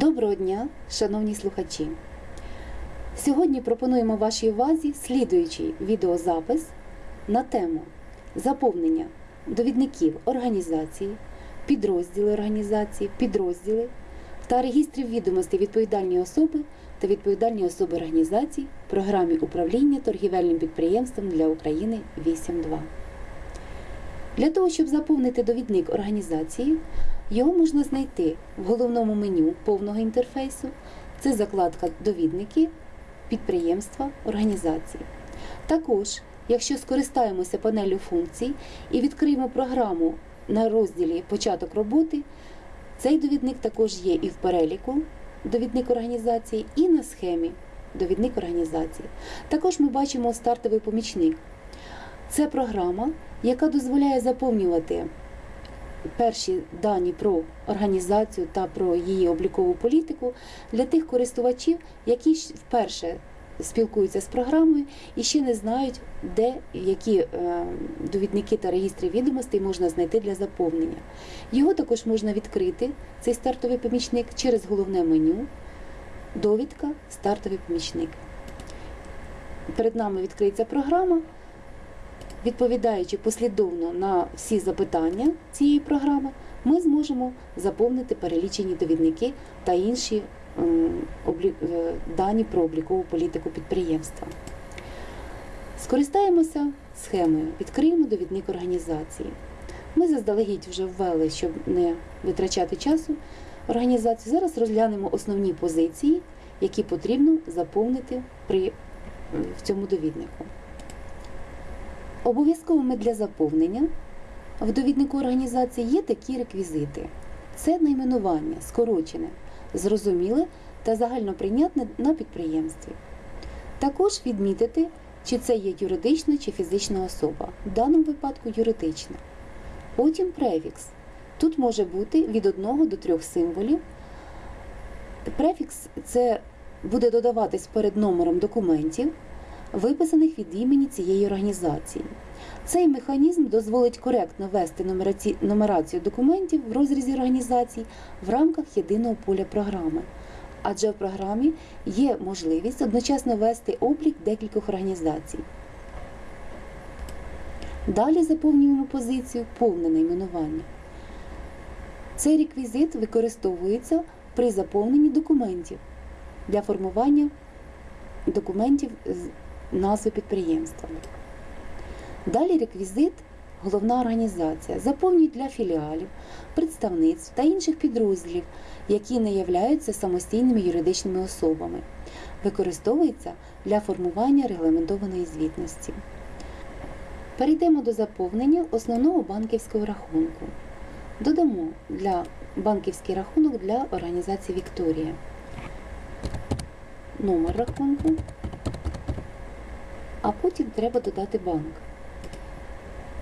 Доброго дня, шановні слухачі! Сьогодні пропонуємо вашій увазі слідуючий відеозапис на тему заповнення довідників організації, підрозділи організації, підрозділи та реєстрів відомостей відповідальні особи та відповідальні особи організацій в програмі управління торгівельним підприємством для України 8.2. Для того, щоб заповнити довідник організації, його можна знайти в головному меню повного інтерфейсу. Це закладка Довідники, підприємства, організації. Також, якщо скористаємося панелю функцій і відкриємо програму на розділі Початок роботи, цей довідник також є і в переліку довідник організації, і на схемі довідник організації. Також ми бачимо стартовий помічник. Це програма, яка дозволяє заповнювати перші дані про організацію та про її облікову політику для тих користувачів, які вперше спілкуються з програмою і ще не знають, де які е, довідники та реєстри відомостей можна знайти для заповнення. Його також можна відкрити, цей стартовий помічник, через головне меню, довідка, стартовий помічник. Перед нами відкриється програма. Відповідаючи послідовно на всі запитання цієї програми, ми зможемо заповнити перелічені довідники та інші е, дані про облікову політику підприємства. Скористаємося схемою, відкриємо довідник організації. Ми заздалегідь вже ввели, щоб не витрачати часу організацію. Зараз розглянемо основні позиції, які потрібно заповнити при, в цьому довіднику. Обов'язковими для заповнення в довіднику організації є такі реквізити: це найменування, скорочене, зрозуміле та загальноприйнятне на підприємстві. Також відмітити, чи це є юридична чи фізична особа, в даному випадку юридична. Потім префікс. Тут може бути від 1 до 3 символів. Префікс це буде додаватись перед номером документів, виписаних від імені цієї організації. Цей механізм дозволить коректно нумераці- нумерацію документів в розрізі організацій в рамках єдиного поля програми. Адже в програмі є можливість одночасно вести облік декількох організацій. Далі заповнюємо позицію повне найменування. Цей реквізит використовується при заповненні документів для формування документів назви підприємства. Далі реквізит головна організація заповнюють для філіалів, представництв та інших підрозділів, які не являються самостійними юридичними особами. Використовується для формування регламентованої звітності. Перейдемо до заповнення основного банківського рахунку. Додамо для банківський рахунок для організації Вікторія. Номер рахунку, а потім треба додати банк.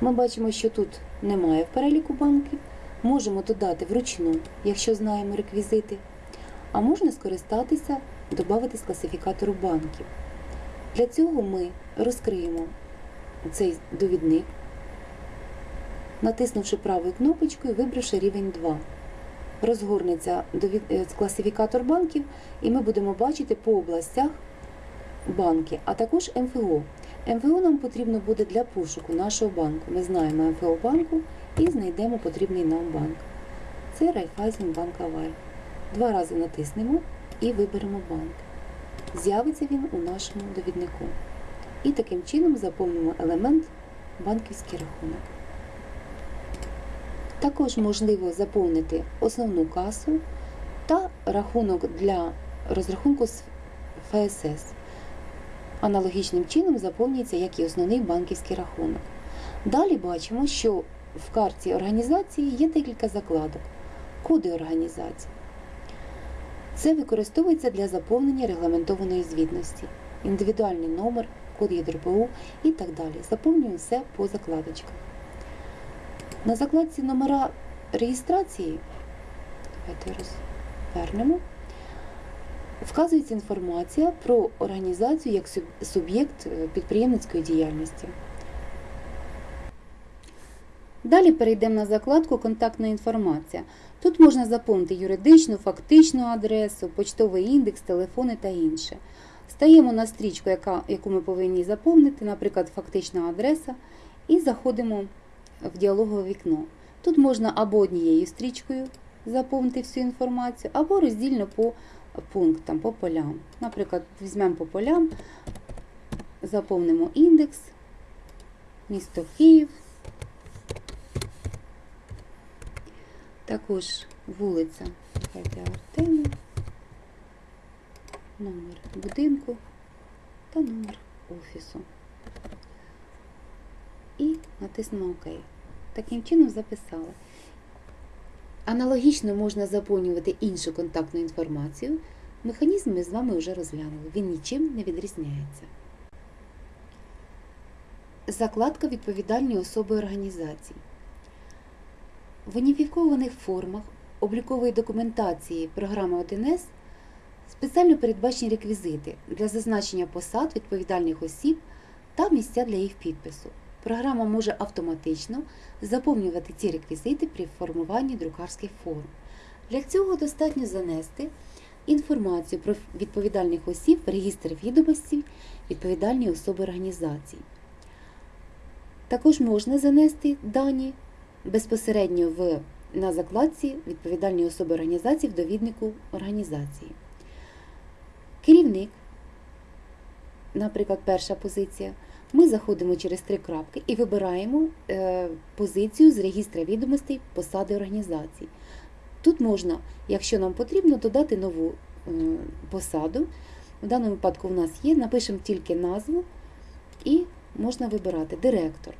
Ми бачимо, що тут немає в переліку банків. Можемо додати вручну, якщо знаємо реквізити, а можна скористатися, додати з класифікатору банків. Для цього ми розкриємо цей довідник, натиснувши правою кнопочкою, вибравши рівень 2. Розгорнеться е, класифікатор банків, і ми будемо бачити по областях банки, а також МФО. МФО нам потрібно буде для пошуку нашого банку. Ми знаємо МФО банку і знайдемо потрібний нам банк. Це Райфайзенбанк Аваль. Два рази натиснемо і виберемо банк. З'явиться він у нашому довіднику. І таким чином заповнимо елемент банківський рахунок. Також можливо заповнити основну касу та рахунок для розрахунку з ФСС. Аналогічним чином заповнюється як і основний банківський рахунок. Далі бачимо, що в карті організації є декілька закладок, коди організації. Це використовується для заповнення регламентованої звітності, індивідуальний номер, код ЄДРПУ і так далі. Заповнюємо все по закладочках. На закладці номера реєстрації, давайте розвернемо, вказується інформація про організацію як суб'єкт е, підприємницької діяльності. Далі перейдемо на закладку Контактна інформація. Тут можна заповнити юридичну, фактичну адресу, почтовий індекс, телефони та інше. Стаємо на стрічку, яку ми повинні заповнити, наприклад, фактична адреса, і заходимо в діалогове вікно. Тут можна або однією стрічкою заповнити всю інформацію, або роздільно по пунктам, по полям. Наприклад, візьмемо по полям, заповнимо індекс, місто Київ. Також вулиця Аркадія Артема, номер будинку та номер офісу. І натиснемо ОК. Таким чином записали. Аналогічно можна заповнювати іншу контактну інформацію. Механізм ми з вами вже розглянули. Він нічим не відрізняється. Закладка відповідальні особи організацій. В уніфікованих формах облікової документації програми 1С спеціально передбачені реквізити для зазначення посад відповідальних осіб та місця для їх підпису. Програма може автоматично заповнювати ці реквізити при формуванні друкарських форм. Для цього достатньо занести інформацію про відповідальних осіб в реєстр відомостей відповідальні особи організацій. Також можна занести дані безпосередньо в, на закладці відповідальні особи організації в довіднику організації. Керівник, наприклад, перша позиція. Ми заходимо через три крапки і вибираємо е, позицію з реєстра відомостей посади організації. Тут можна, якщо нам потрібно, додати нову е, посаду. В даному випадку в нас є, напишемо тільки назву і можна вибирати директор.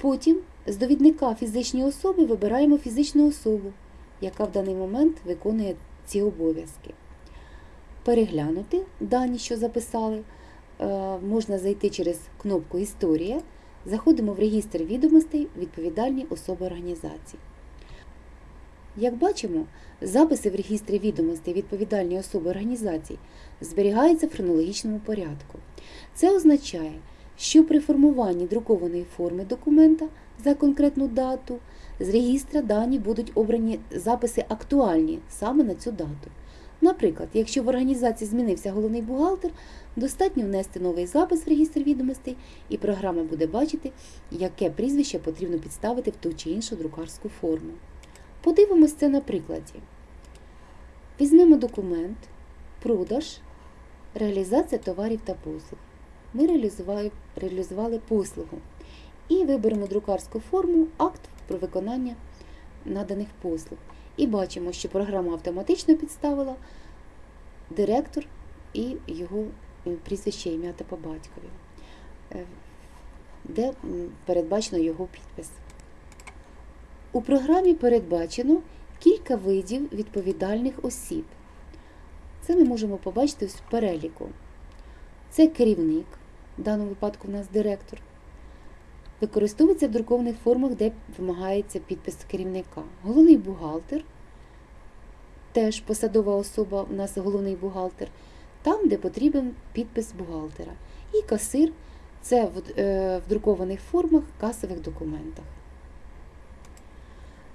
Потім з довідника фізичної особи вибираємо фізичну особу, яка в даний момент виконує ці обов'язки. Переглянути дані, що записали. Е, можна зайти через кнопку Історія. Заходимо в регістр відомостей відповідальні особи організації. Як бачимо, записи в регістрі відомостей відповідальні особи організацій зберігаються в хронологічному порядку. Це означає, що при формуванні друкованої форми документа за конкретну дату з регістра дані будуть обрані записи актуальні саме на цю дату. Наприклад, якщо в організації змінився головний бухгалтер, достатньо внести новий запис в регістр відомостей, і програма буде бачити, яке прізвище потрібно підставити в ту чи іншу друкарську форму. Подивимось це на прикладі. Візьмемо документ, продаж, реалізація товарів та послуг. Ми реалізували, реалізували послугу і виберемо друкарську форму акт про виконання наданих послуг. І бачимо, що програма автоматично підставила директор і його е, прізвище ім'я та по батькові, е, де передбачено його підпис. У програмі передбачено кілька видів відповідальних осіб. Це ми можемо побачити в переліку. Це керівник, в даному випадку в нас директор. Використовується в друкованих формах, де вимагається підпис керівника. Головний бухгалтер, теж посадова особа, у нас головний бухгалтер, там, де потрібен підпис бухгалтера. І касир це в, е, в друкованих формах касових документах.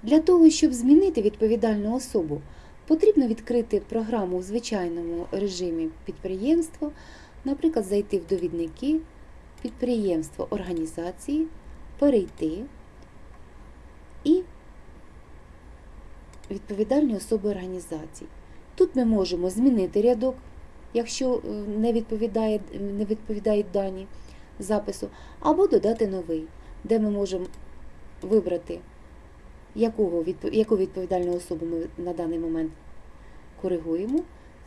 Для того, щоб змінити відповідальну особу, потрібно відкрити програму у звичайному режимі підприємства, наприклад, зайти в довідники підприємство організації, перейти і відповідальні особи організації. Тут ми можемо змінити рядок, якщо е, не відповідає, не відповідають дані запису, або додати новий, де ми можемо вибрати, якого, яку відповідальну особу ми на даний момент коригуємо.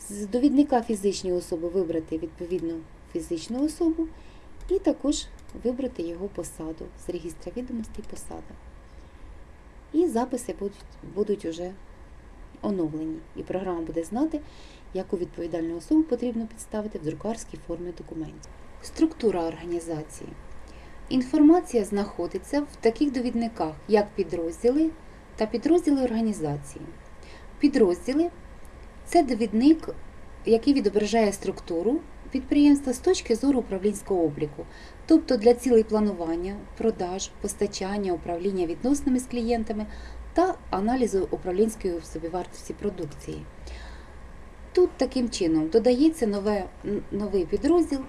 З довідника фізичної особи вибрати відповідну фізичну особу і також вибрати його посаду з регістра відомостей посада. І записи будуть будуть уже оновлені. І програма буде знати, яку відповідальну особу потрібно підставити в друкарській формі документів. Структура організації. Інформація знаходиться в таких довідниках, як підрозділи та підрозділи організації. Підрозділи це довідник, який відображає структуру підприємства з точки зору управлінського обліку. тобто для цілей планування, продаж, постачання, управління відносинами з клієнтами та аналізу управлінської собівартості продукції. Тут таким чином додається нове, новий підрозділ,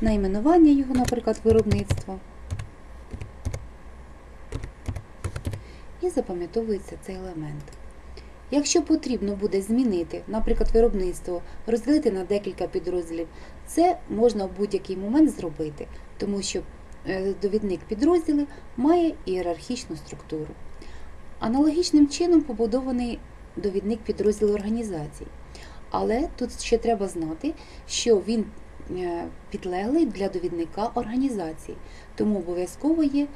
найменування його, наприклад, виробництво. І запам'ятовується цей елемент. Якщо потрібно буде змінити, наприклад, виробництво, розділити на декілька підрозділів, це можна в будь-який момент зробити, тому що е, довідник підрозділи має ієрархічну структуру. Аналогічним чином побудований довідник підрозділу організацій. Але тут ще треба знати, що він е, підлеглий для довідника організації, тому обов'язково є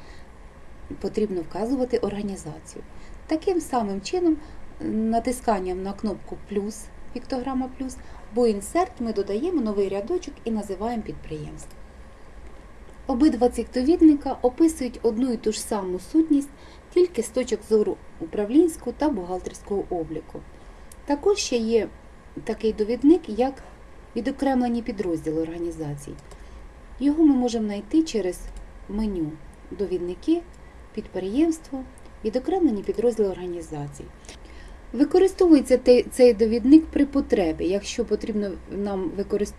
потрібно вказувати організацію. Таким самим чином, натисканням на кнопку плюс, піктограма плюс, або інсерт ми додаємо новий рядочок і називаємо підприємство. Обидва цих довідника описують одну і ту ж саму сутність тільки з точок зору управлінського та бухгалтерського обліку. Також ще є такий довідник, як відокремлені підрозділи організацій. Його ми можемо знайти через меню довідники, підприємство, відокремлені підрозділи організацій. Використовується цей довідник при потребі, якщо потрібно нам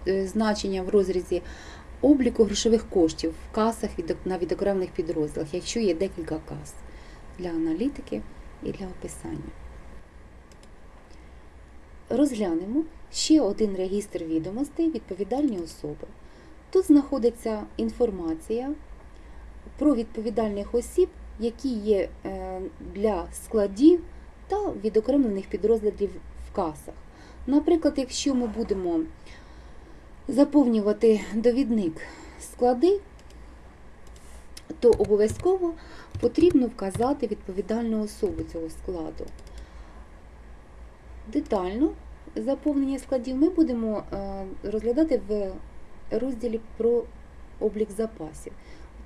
е, значення в розрізі обліку грошових коштів в касах на відокремлених підрозділах, якщо є декілька кас для аналітики і для описання. Розглянемо ще один регістр відомостей відповідальні особи. Тут знаходиться інформація про відповідальних осіб, які є е, для складів та відокремлених підрозділів в касах. Наприклад, якщо ми будемо заповнювати довідник склади, то обов'язково потрібно вказати відповідальну особу цього складу. Детально заповнення складів ми будемо е, розглядати в розділі про облік запасів.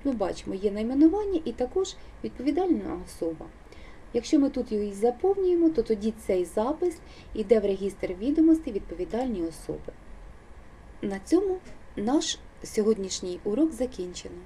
Ми бачимо, є найменування і також відповідальна особа. Якщо ми тут її заповнюємо, то тоді цей запис йде в регістр відомостей відповідальні особи. На цьому наш сьогоднішній урок закінчено.